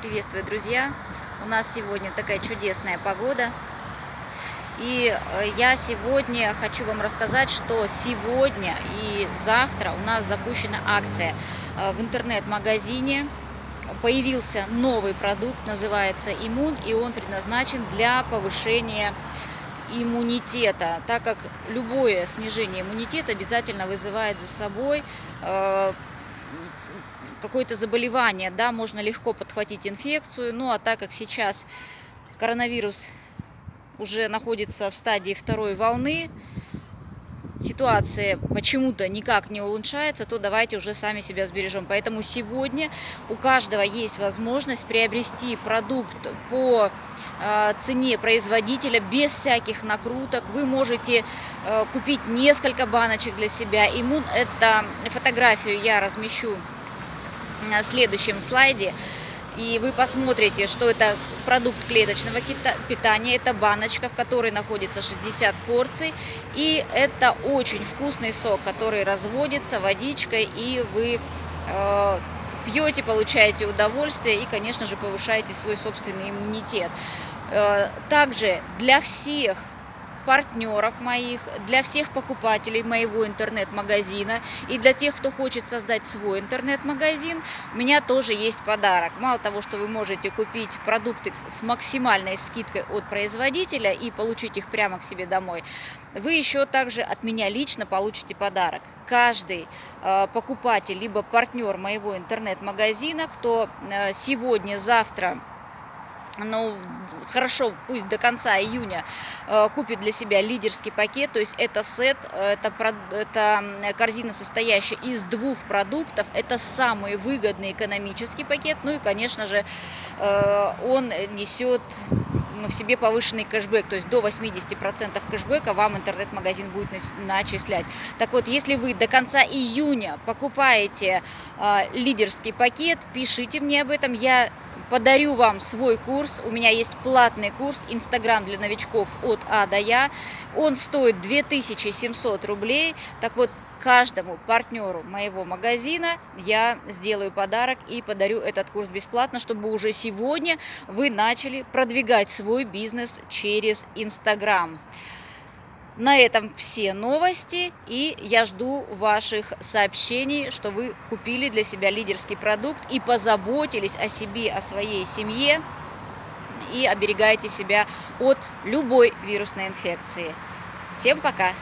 Приветствую, друзья! У нас сегодня такая чудесная погода. И э, я сегодня хочу вам рассказать, что сегодня и завтра у нас запущена акция э, в интернет-магазине. Появился новый продукт, называется «Иммун», и он предназначен для повышения иммунитета, так как любое снижение иммунитета обязательно вызывает за собой э, какое-то заболевание, да, можно легко подхватить инфекцию, ну а так как сейчас коронавирус уже находится в стадии второй волны, ситуация почему-то никак не улучшается, то давайте уже сами себя сбережем. Поэтому сегодня у каждого есть возможность приобрести продукт по э, цене производителя без всяких накруток. Вы можете э, купить несколько баночек для себя. Иммун, это фотографию я размещу на следующем слайде. И вы посмотрите, что это продукт клеточного питания. Это баночка, в которой находится 60 порций. И это очень вкусный сок, который разводится водичкой. И вы э, пьете, получаете удовольствие и, конечно же, повышаете свой собственный иммунитет. Э, также для всех партнеров моих, для всех покупателей моего интернет-магазина и для тех, кто хочет создать свой интернет-магазин, у меня тоже есть подарок. Мало того, что вы можете купить продукты с максимальной скидкой от производителя и получить их прямо к себе домой, вы еще также от меня лично получите подарок. Каждый э, покупатель либо партнер моего интернет-магазина, кто э, сегодня, завтра ну, хорошо, пусть до конца июня э, купит для себя лидерский пакет, то есть это сет, это, это корзина, состоящая из двух продуктов, это самый выгодный экономический пакет, ну и, конечно же, э, он несет в себе повышенный кэшбэк, то есть до 80% кэшбэка вам интернет-магазин будет начислять. Так вот, если вы до конца июня покупаете э, лидерский пакет, пишите мне об этом, я подарю вам свой курс. У меня есть платный курс «Инстаграм для новичков от А до Я». Он стоит 2700 рублей. Так вот, каждому партнеру моего магазина я сделаю подарок и подарю этот курс бесплатно, чтобы уже сегодня вы начали продвигать свой бизнес через Инстаграм. На этом все новости, и я жду ваших сообщений, что вы купили для себя лидерский продукт и позаботились о себе, о своей семье и оберегаете себя от любой вирусной инфекции. Всем пока!